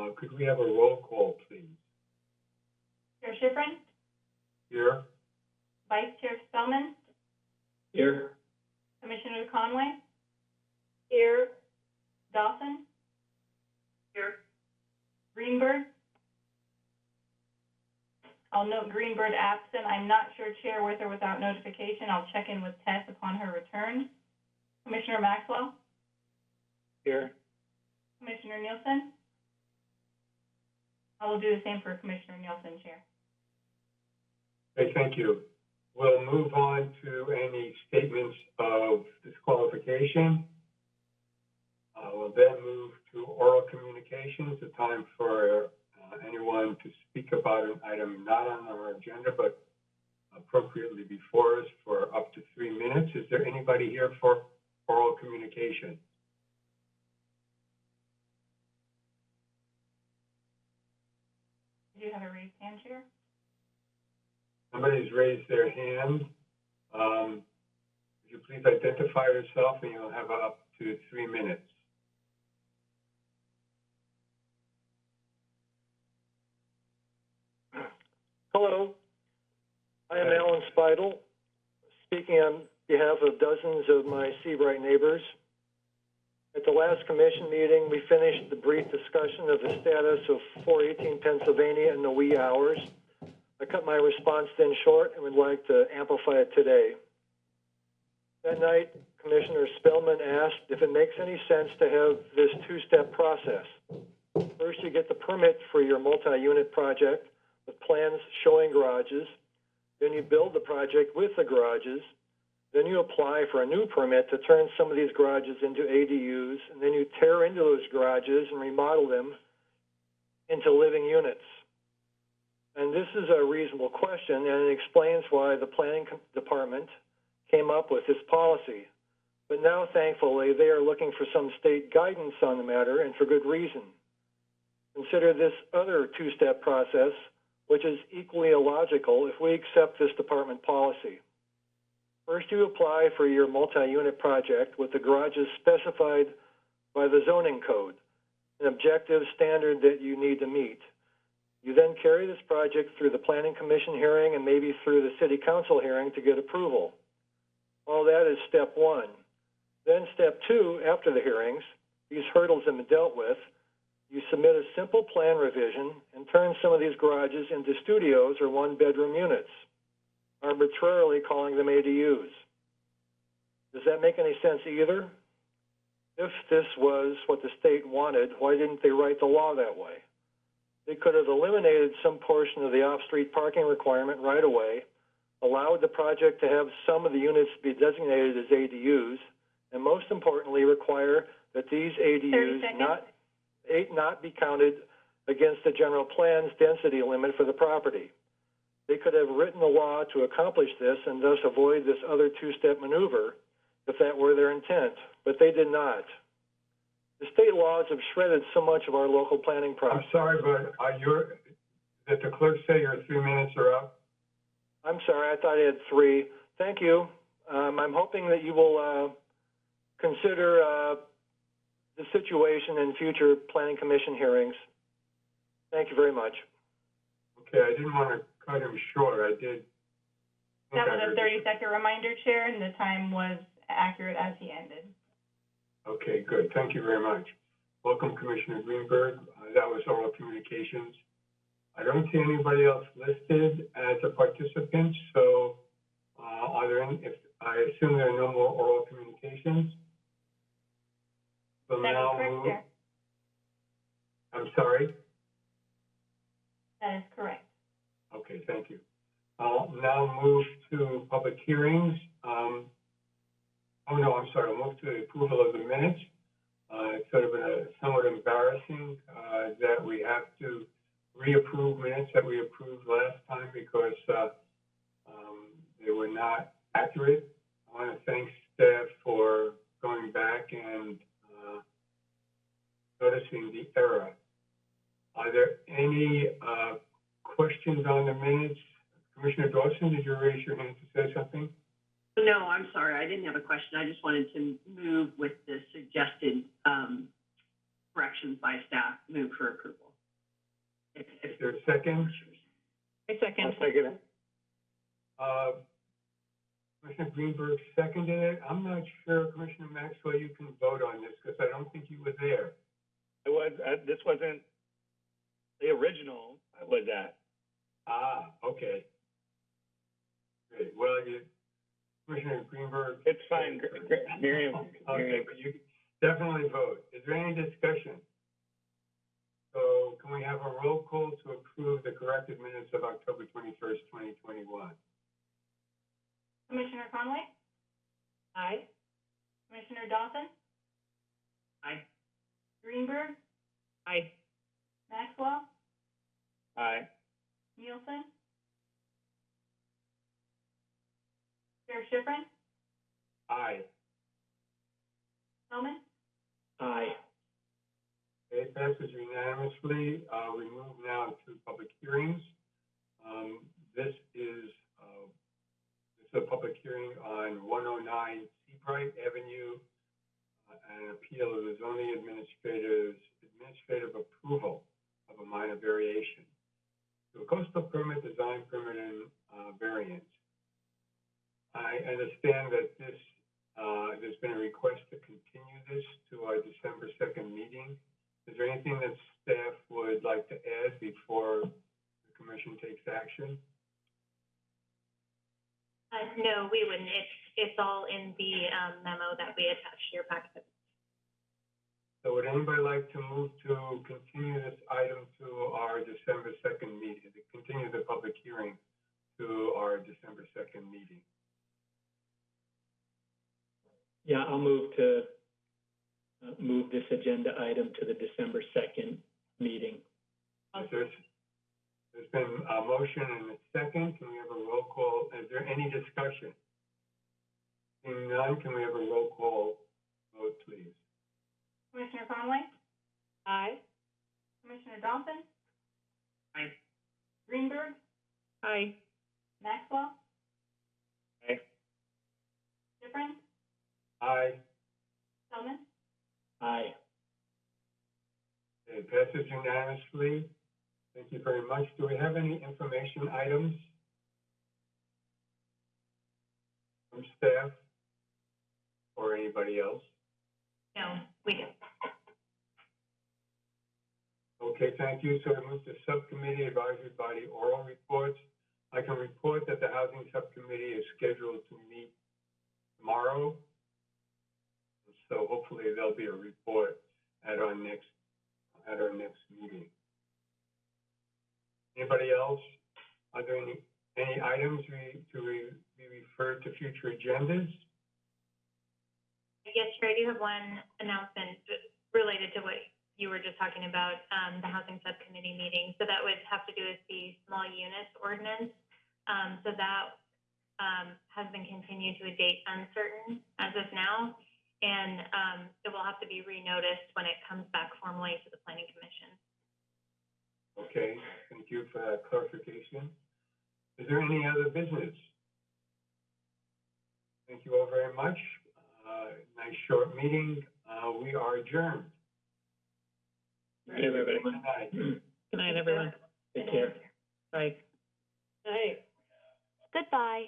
Uh, could we have a roll call, please? Chair Schifrin, Here? Vice Chair Spellman, Here. Commissioner Conway. Here. Dawson. Here. Greenberg. I'll note Greenberg absent. I'm not sure Chair with or without notification. I'll check in with Tess upon her return. Commissioner Maxwell, Here. Commissioner Nielsen. I will do the same for Commissioner Nielsen, Chair. Okay, thank you. We'll move on to any statements of disqualification. Uh, we'll then move to oral communications, a time for, uh, anyone to speak about an item not on our agenda, but appropriately before us for up to three minutes. Is there anybody here for oral communication? Do you have a raised hand, Chair? Somebody's raised their hand. Um, would you please identify yourself and you'll have up to three minutes. Hello, I am Alan Spidel, speaking on behalf of dozens of my Seabright neighbors. At the last commission meeting, we finished the brief discussion of the status of 418 Pennsylvania in the wee hours. I cut my response then short and would like to amplify it today. That night, Commissioner Spellman asked if it makes any sense to have this two-step process. First, you get the permit for your multi-unit project, with plans showing garages. Then you build the project with the garages. Then you apply for a new permit to turn some of these garages into ADUs, and then you tear into those garages and remodel them into living units. And this is a reasonable question, and it explains why the planning department came up with this policy. But now, thankfully, they are looking for some state guidance on the matter, and for good reason. Consider this other two-step process, which is equally illogical if we accept this department policy. First, you apply for your multi-unit project with the garages specified by the zoning code, an objective standard that you need to meet. You then carry this project through the planning commission hearing and maybe through the city council hearing to get approval. All that is step one. Then step two, after the hearings, these hurdles have been dealt with, you submit a simple plan revision and turn some of these garages into studios or one-bedroom units, arbitrarily calling them ADUs. Does that make any sense either? If this was what the state wanted, why didn't they write the law that way? They could have eliminated some portion of the off-street parking requirement right away, allowed the project to have some of the units be designated as ADUs, and most importantly, require that these ADUs not eight not be counted against the general plan's density limit for the property. They could have written a law to accomplish this and thus avoid this other two-step maneuver if that were their intent, but they did not. The state laws have shredded so much of our local planning process. I'm sorry, but are you, did the clerk say your three minutes are up? I'm sorry, I thought I had three. Thank you. Um, I'm hoping that you will, uh, consider, uh, the situation in future planning commission hearings. Thank you very much. Okay, I didn't want to short, I did. think That I was a heard- thirty-second reminder, Chair, and the time was accurate as he ended. Okay, good, thank you very much. Welcome Commissioner Greenberg, uh, that was oral communications. I don't see anybody else listed as a participant, so, uh, are there any, if, I assume there are no more oral communications? So That now correct, move- Chair. I'm sorry? That is correct. Okay, thank you. I'll now move to public hearings. Um, oh, no, I'm sorry, I'll move to approval of the minutes. Uh, it's sort of a somewhat embarrassing, uh, that we have to reapprove minutes that we approved last time because, uh, um, they were not accurate. I want to thank staff for going back and, uh, noticing the error. Are there any, uh, questions on the minutes? Commissioner Dawson, did you raise your hand to say something? No, I'm sorry, I didn't have a question. I just wanted to move with the suggested, um, corrections by staff, move for approval. Is there a second? I second. second it. Uh, Commissioner Greenberg seconded it. I'm not sure, Commissioner Maxwell, you can vote on this, because I don't think you were there. I was, uh, this wasn't the original I was at. Ah, okay. Great, well, you, Commissioner Greenberg. It's fine, Gr- Gr- Miriam, Okay, Miriam. but you definitely vote. Is there any discussion? So can we have a roll call to approve the corrected minutes of October twenty-first, twenty twenty-one? Commissioner Conway? Aye. Commissioner Dawson? Aye. Greenberg? Aye. Maxwell? Aye. Nielsen? Chair Schifrin? Aye. Spelman? Aye. It passes unanimously. Uh, we move now to public hearings. Um, this is, uh, this is a public hearing on one oh nine Seabright Avenue, uh, an appeal of the zoning administrator's administrative approval of a minor variation to a coastal permit, design permit, and, uh, variance. I understand that this, uh, there's been a request to continue this to our December second meeting. Is there anything that staff would like to add before the commission takes action? Uh, no, we wouldn't. It's, it's all in the, um, memo that we attached to your packet. So would anybody like to move to continue this item to our December second meeting, to continue the public hearing to our December second meeting? Yeah, I'll move to, uh, move this agenda item to the December second meeting. Is there- There's been a motion and a second. Can we have a roll call? Is there any discussion? Seeing none, can we have a roll call vote, please? Commissioner Conway? Aye. Commissioner Dawson? Aye. Greenberg? Aye. Maxwell? Aye. Schifrin? Aye. Spelman? Aye. It passes unanimously. Thank you very much. Do we have any information items from staff or anybody else? No, we don't. Okay, thank you. So we move to subcommittee advisory body oral reports. I can report that the housing subcommittee is scheduled to meet tomorrow. So hopefully there'll be a report at our next, at our next meeting. Anybody else? Are there any, any items to re- be referred to future agendas? Yes, Chair, I do have one announcement related to what you were just talking about, um, the housing subcommittee meeting. So that would have to do with the small units ordinance. Um, so that, um, has been continued to a date uncertain as of now. And, um, it will have to be renoticed when it comes back formally to the planning commission. Okay, thank you for that clarification. Is there any other business? Thank you all very much. Uh, nice short meeting. Uh, we are adjourned. Good, night, everybody. Good night. Good night, everyone. Take care. Bye. Aye. Goodbye.